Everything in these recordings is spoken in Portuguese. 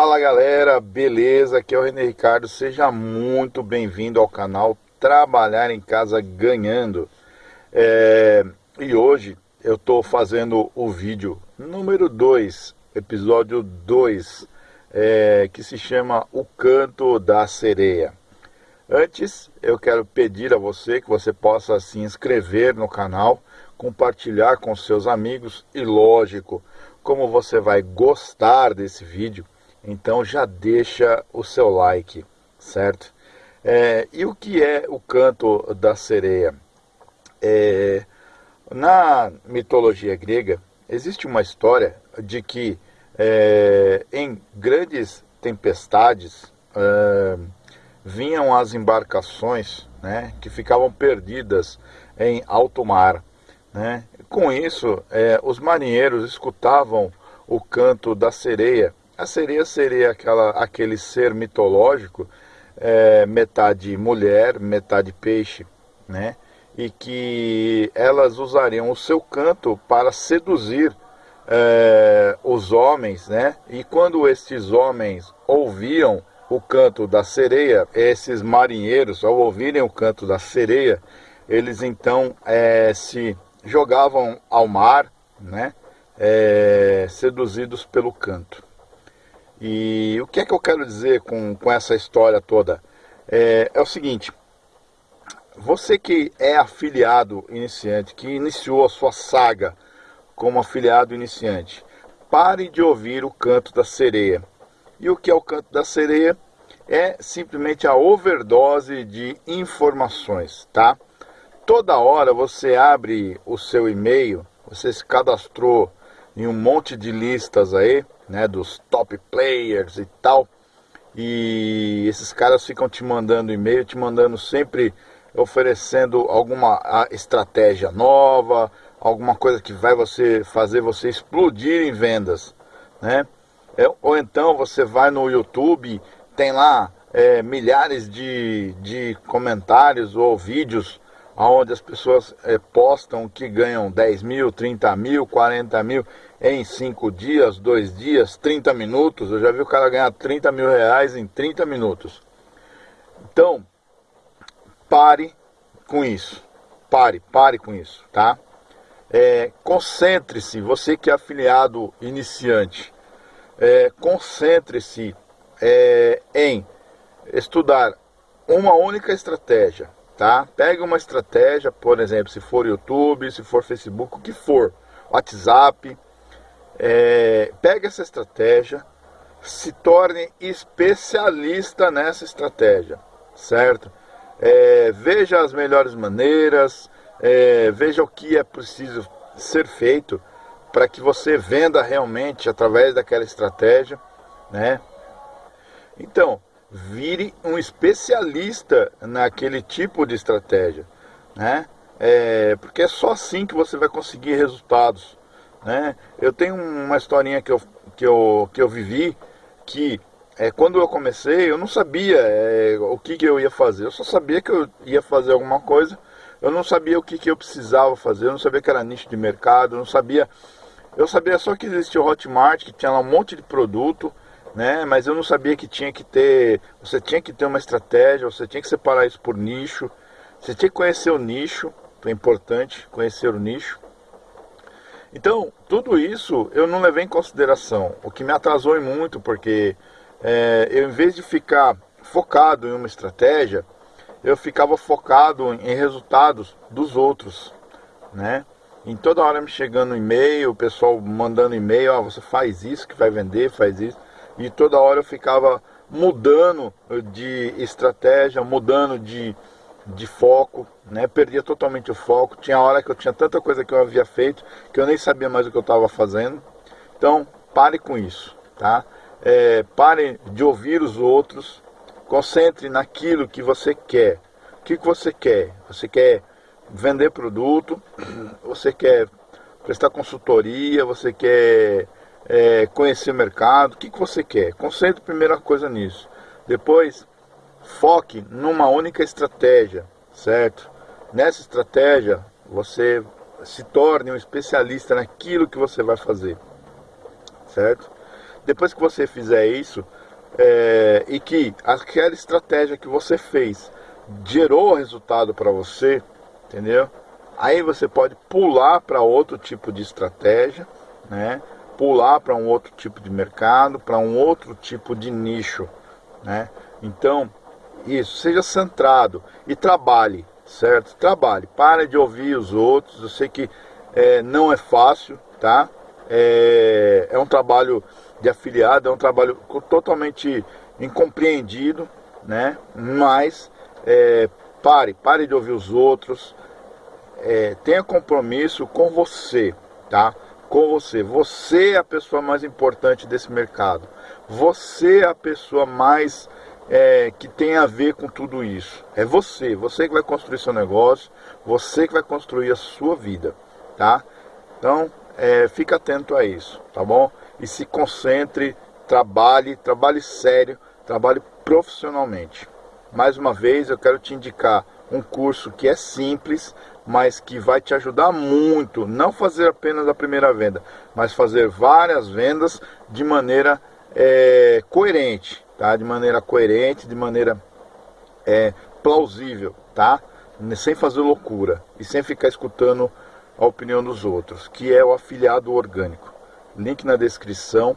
Fala galera, beleza? Aqui é o René Ricardo, seja muito bem-vindo ao canal Trabalhar em Casa Ganhando. É... E hoje eu estou fazendo o vídeo número 2, episódio 2, é... que se chama O Canto da Sereia. Antes, eu quero pedir a você que você possa se inscrever no canal, compartilhar com seus amigos e, lógico, como você vai gostar desse vídeo, então já deixa o seu like, certo? É, e o que é o canto da sereia? É, na mitologia grega, existe uma história de que é, em grandes tempestades é, vinham as embarcações né, que ficavam perdidas em alto mar. Né? Com isso, é, os marinheiros escutavam o canto da sereia a sereia seria aquela, aquele ser mitológico, é, metade mulher, metade peixe, né? E que elas usariam o seu canto para seduzir é, os homens, né? E quando estes homens ouviam o canto da sereia, esses marinheiros, ao ouvirem o canto da sereia, eles então é, se jogavam ao mar, né? É, seduzidos pelo canto. E o que é que eu quero dizer com, com essa história toda? É, é o seguinte, você que é afiliado iniciante, que iniciou a sua saga como afiliado iniciante, pare de ouvir o canto da sereia. E o que é o canto da sereia? É simplesmente a overdose de informações, tá? Toda hora você abre o seu e-mail, você se cadastrou em um monte de listas aí, né, dos top players e tal. E esses caras ficam te mandando e-mail, te mandando sempre oferecendo alguma estratégia nova, alguma coisa que vai você fazer você explodir em vendas, né? É, ou então você vai no YouTube, tem lá é, milhares de, de comentários ou vídeos onde as pessoas é, postam que ganham 10 mil, 30 mil, 40 mil em 5 dias, 2 dias, 30 minutos. Eu já vi o cara ganhar 30 mil reais em 30 minutos. Então, pare com isso. Pare, pare com isso, tá? É, Concentre-se, você que é afiliado iniciante, é, concentre-se é, em estudar uma única estratégia, tá? Pegue uma estratégia, por exemplo, se for YouTube, se for Facebook, o que for, WhatsApp, é, pegue essa estratégia, se torne especialista nessa estratégia, certo? É, veja as melhores maneiras, é, veja o que é preciso ser feito para que você venda realmente através daquela estratégia, né? Então, vire um especialista naquele tipo de estratégia, né? É, porque é só assim que você vai conseguir resultados. Né? Eu tenho uma historinha que eu, que eu, que eu vivi que é, quando eu comecei eu não sabia é, o que, que eu ia fazer. Eu só sabia que eu ia fazer alguma coisa. Eu não sabia o que, que eu precisava fazer. Eu não sabia que era nicho de mercado. Eu não sabia. Eu sabia só que existia o Hotmart, que tinha lá um monte de produto, né? Mas eu não sabia que tinha que ter. Você tinha que ter uma estratégia. Você tinha que separar isso por nicho. Você tinha que conhecer o nicho. É importante conhecer o nicho. Então, tudo isso eu não levei em consideração, o que me atrasou muito, porque é, eu, em vez de ficar focado em uma estratégia, eu ficava focado em resultados dos outros, né? Em toda hora me chegando e-mail, o pessoal mandando e-mail, ah, você faz isso que vai vender, faz isso. E toda hora eu ficava mudando de estratégia, mudando de, de foco, né? Perdia totalmente o foco. Tinha hora que eu tinha tanta coisa que eu havia feito que eu nem sabia mais o que eu estava fazendo. Então, pare com isso, tá? É, pare de ouvir os outros. Concentre naquilo que você quer. O que, que você quer? Você quer vender produto? Você quer prestar consultoria? Você quer é, conhecer o mercado? O que, que você quer? Concentre primeira coisa nisso. Depois, foque numa única estratégia, certo? Nessa estratégia, você se torne um especialista naquilo que você vai fazer, certo? depois que você fizer isso, é, e que aquela estratégia que você fez gerou resultado para você, entendeu? Aí você pode pular para outro tipo de estratégia, né? Pular para um outro tipo de mercado, para um outro tipo de nicho, né? Então, isso, seja centrado e trabalhe, certo? Trabalhe, pare de ouvir os outros. Eu sei que é, não é fácil, tá? É, é um trabalho de afiliado, é um trabalho totalmente incompreendido, né? Mas é, pare, pare de ouvir os outros, é, tenha compromisso com você, tá? Com você. Você é a pessoa mais importante desse mercado. Você é a pessoa mais é, que tem a ver com tudo isso. É você, você que vai construir seu negócio, você que vai construir a sua vida, tá? Então, é, fica atento a isso, tá bom? E se concentre, trabalhe, trabalhe sério, trabalhe profissionalmente. Mais uma vez, eu quero te indicar um curso que é simples, mas que vai te ajudar muito, não fazer apenas a primeira venda, mas fazer várias vendas de maneira é, coerente, tá? De maneira coerente, de maneira é, plausível, tá? Sem fazer loucura e sem ficar escutando a opinião dos outros, que é o afiliado orgânico. Link na descrição,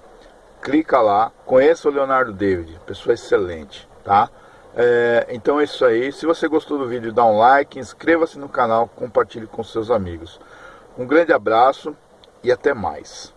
clica lá, conheça o Leonardo David, pessoa excelente, tá? É, então é isso aí. Se você gostou do vídeo, dá um like, inscreva-se no canal, compartilhe com seus amigos. Um grande abraço e até mais.